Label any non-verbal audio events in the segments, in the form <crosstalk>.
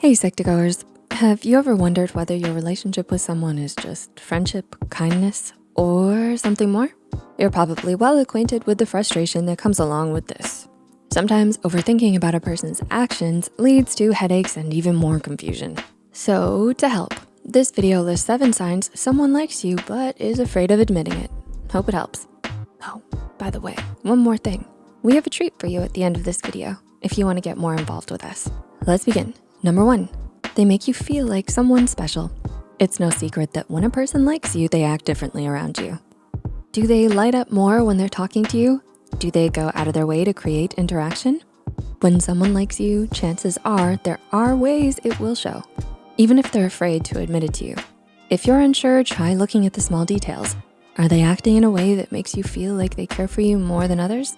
Hey Psych2Goers, have you ever wondered whether your relationship with someone is just friendship, kindness, or something more? You're probably well acquainted with the frustration that comes along with this. Sometimes overthinking about a person's actions leads to headaches and even more confusion. So to help, this video lists seven signs someone likes you but is afraid of admitting it. Hope it helps. Oh, by the way, one more thing. We have a treat for you at the end of this video if you wanna get more involved with us. Let's begin. Number one, they make you feel like someone special. It's no secret that when a person likes you, they act differently around you. Do they light up more when they're talking to you? Do they go out of their way to create interaction? When someone likes you, chances are there are ways it will show, even if they're afraid to admit it to you. If you're unsure, try looking at the small details. Are they acting in a way that makes you feel like they care for you more than others?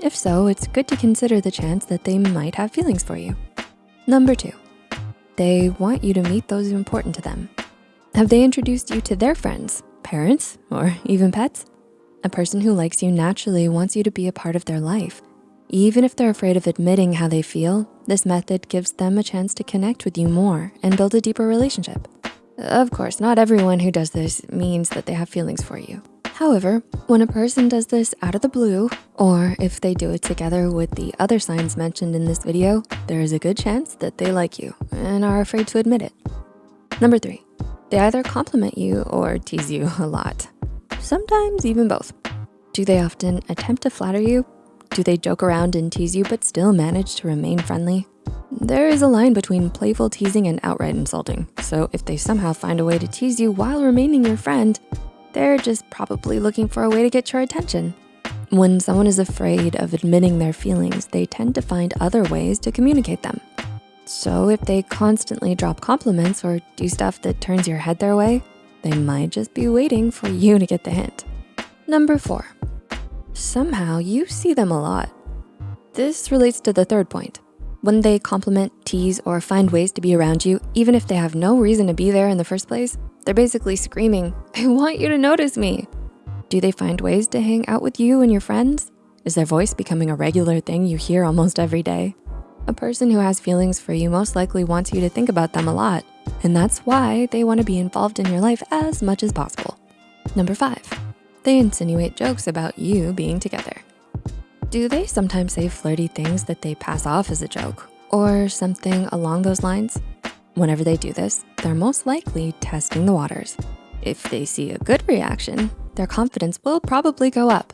If so, it's good to consider the chance that they might have feelings for you. Number two, they want you to meet those important to them. Have they introduced you to their friends, parents, or even pets? A person who likes you naturally wants you to be a part of their life. Even if they're afraid of admitting how they feel, this method gives them a chance to connect with you more and build a deeper relationship. Of course, not everyone who does this means that they have feelings for you. However, when a person does this out of the blue, or if they do it together with the other signs mentioned in this video, there is a good chance that they like you and are afraid to admit it. Number three, they either compliment you or tease you a lot. Sometimes even both. Do they often attempt to flatter you? Do they joke around and tease you but still manage to remain friendly? There is a line between playful teasing and outright insulting. So if they somehow find a way to tease you while remaining your friend, they're just probably looking for a way to get your attention. When someone is afraid of admitting their feelings, they tend to find other ways to communicate them. So if they constantly drop compliments or do stuff that turns your head their way, they might just be waiting for you to get the hint. Number four, somehow you see them a lot. This relates to the third point. When they compliment, tease, or find ways to be around you, even if they have no reason to be there in the first place, they're basically screaming, <laughs> I want you to notice me. Do they find ways to hang out with you and your friends? Is their voice becoming a regular thing you hear almost every day? A person who has feelings for you most likely wants you to think about them a lot, and that's why they wanna be involved in your life as much as possible. Number five, they insinuate jokes about you being together. Do they sometimes say flirty things that they pass off as a joke or something along those lines? Whenever they do this, they're most likely testing the waters. If they see a good reaction, their confidence will probably go up.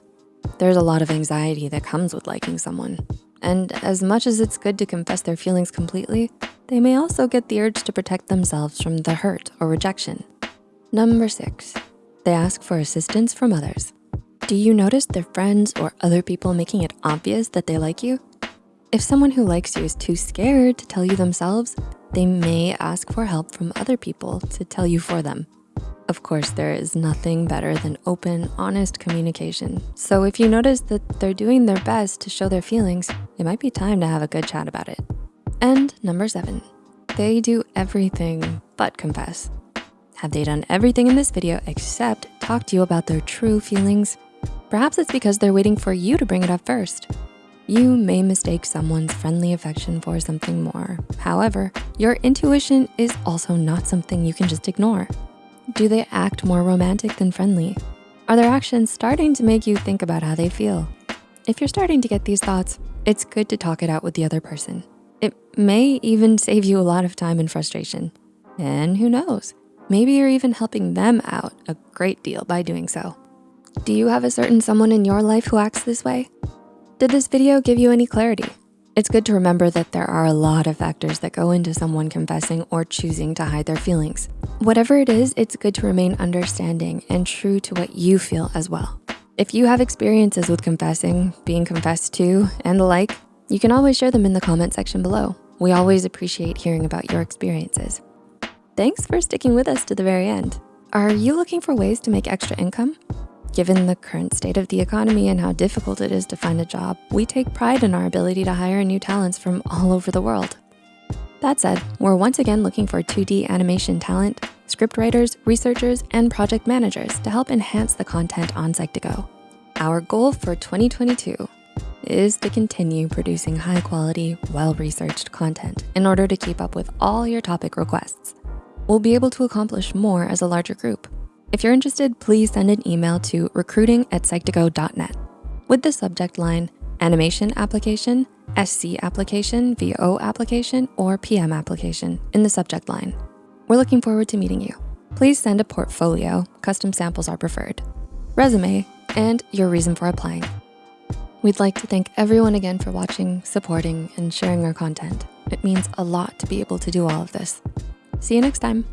There's a lot of anxiety that comes with liking someone. And as much as it's good to confess their feelings completely, they may also get the urge to protect themselves from the hurt or rejection. Number six, they ask for assistance from others. Do you notice their friends or other people making it obvious that they like you? If someone who likes you is too scared to tell you themselves, they may ask for help from other people to tell you for them. Of course, there is nothing better than open, honest communication. So if you notice that they're doing their best to show their feelings, it might be time to have a good chat about it. And number seven, they do everything but confess. Have they done everything in this video except talk to you about their true feelings? Perhaps it's because they're waiting for you to bring it up first. You may mistake someone's friendly affection for something more. However, your intuition is also not something you can just ignore. Do they act more romantic than friendly? Are their actions starting to make you think about how they feel? If you're starting to get these thoughts, it's good to talk it out with the other person. It may even save you a lot of time and frustration. And who knows, maybe you're even helping them out a great deal by doing so. Do you have a certain someone in your life who acts this way? Did this video give you any clarity? It's good to remember that there are a lot of factors that go into someone confessing or choosing to hide their feelings. Whatever it is, it's good to remain understanding and true to what you feel as well. If you have experiences with confessing, being confessed to, and the like, you can always share them in the comment section below. We always appreciate hearing about your experiences. Thanks for sticking with us to the very end. Are you looking for ways to make extra income? Given the current state of the economy and how difficult it is to find a job, we take pride in our ability to hire new talents from all over the world. That said, we're once again looking for 2D animation talent, script writers, researchers, and project managers to help enhance the content on Psych2Go. Our goal for 2022 is to continue producing high quality, well-researched content in order to keep up with all your topic requests. We'll be able to accomplish more as a larger group. If you're interested, please send an email to recruiting at psych2go.net with the subject line, animation application, SC application, VO application, or PM application in the subject line. We're looking forward to meeting you. Please send a portfolio, custom samples are preferred, resume, and your reason for applying. We'd like to thank everyone again for watching, supporting, and sharing our content. It means a lot to be able to do all of this. See you next time.